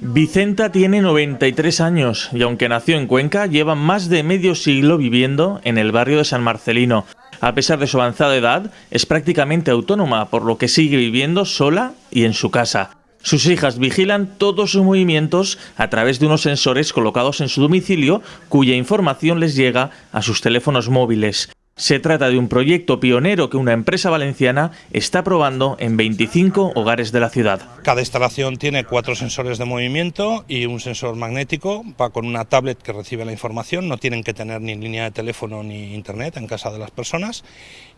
Vicenta tiene 93 años y aunque nació en Cuenca, lleva más de medio siglo viviendo en el barrio de San Marcelino. A pesar de su avanzada edad, es prácticamente autónoma, por lo que sigue viviendo sola y en su casa. Sus hijas vigilan todos sus movimientos a través de unos sensores colocados en su domicilio, cuya información les llega a sus teléfonos móviles. Se trata de un proyecto pionero que una empresa valenciana está probando en 25 hogares de la ciudad. Cada instalación tiene cuatro sensores de movimiento y un sensor magnético, va con una tablet que recibe la información, no tienen que tener ni línea de teléfono ni internet en casa de las personas.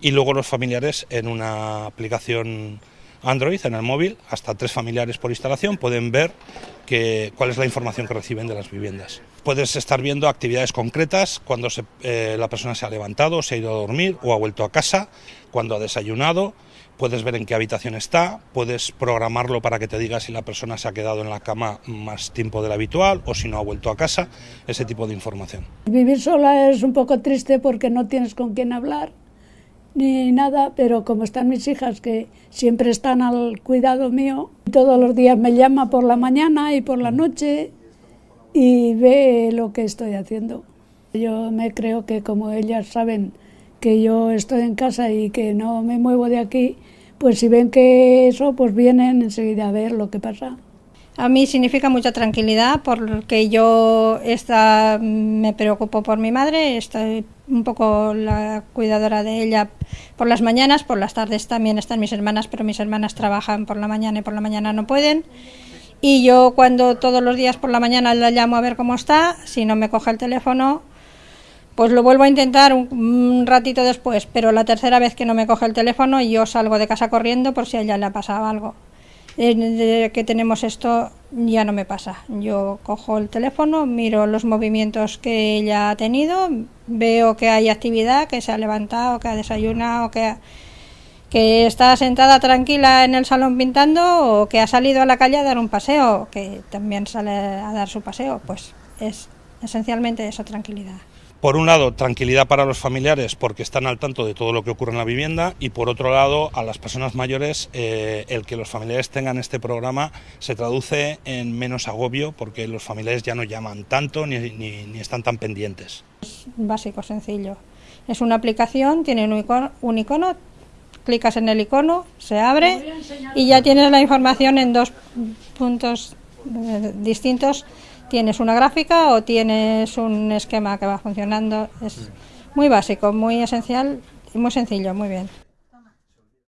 Y luego los familiares en una aplicación Android en el móvil, hasta tres familiares por instalación, pueden ver que, cuál es la información que reciben de las viviendas. Puedes estar viendo actividades concretas cuando eh, la persona se ha levantado, se ha ido a dormir o ha vuelto a casa, cuando ha desayunado, puedes ver en qué habitación está, puedes programarlo para que te diga si la persona se ha quedado en la cama más tiempo del habitual o si no ha vuelto a casa, ese tipo de información. Vivir sola es un poco triste porque no tienes con quién hablar ni nada, pero como están mis hijas que siempre están al cuidado mío, todos los días me llama por la mañana y por la noche y ve lo que estoy haciendo. Yo me creo que como ellas saben que yo estoy en casa y que no me muevo de aquí, pues si ven que eso, pues vienen enseguida a ver lo que pasa. A mí significa mucha tranquilidad porque yo esta, me preocupo por mi madre, estoy un poco la cuidadora de ella por las mañanas, por las tardes también están mis hermanas, pero mis hermanas trabajan por la mañana y por la mañana no pueden. Y yo cuando todos los días por la mañana la llamo a ver cómo está, si no me coge el teléfono, pues lo vuelvo a intentar un, ratito después, pero la tercera vez que no me coge el teléfono yo salgo de casa corriendo por si a ella le ha pasado algo desde que tenemos esto ya no me pasa. Yo cojo el teléfono, miro los movimientos que ella ha tenido, veo que hay actividad, que se ha levantado, que ha desayunado, que, que está sentada tranquila en el salón pintando o que ha salido a la calle a dar un paseo, que también sale a dar su paseo. Pues es esencialmente esa tranquilidad. Por un lado, tranquilidad para los familiares porque están al tanto de todo lo que ocurre en la vivienda y por otro lado, a las personas mayores, eh, el que los familiares tengan este programa se traduce en menos agobio porque los familiares ya no llaman tanto ni, ni, están tan pendientes. Es básico, sencillo. Es una aplicación, tiene un icono, un icono clicas en el icono, se abre y ya tienes la información en dos puntos eh, distintos tienes una gráfica o tienes un esquema que va funcionando. Es muy básico, muy esencial y muy sencillo, muy bien.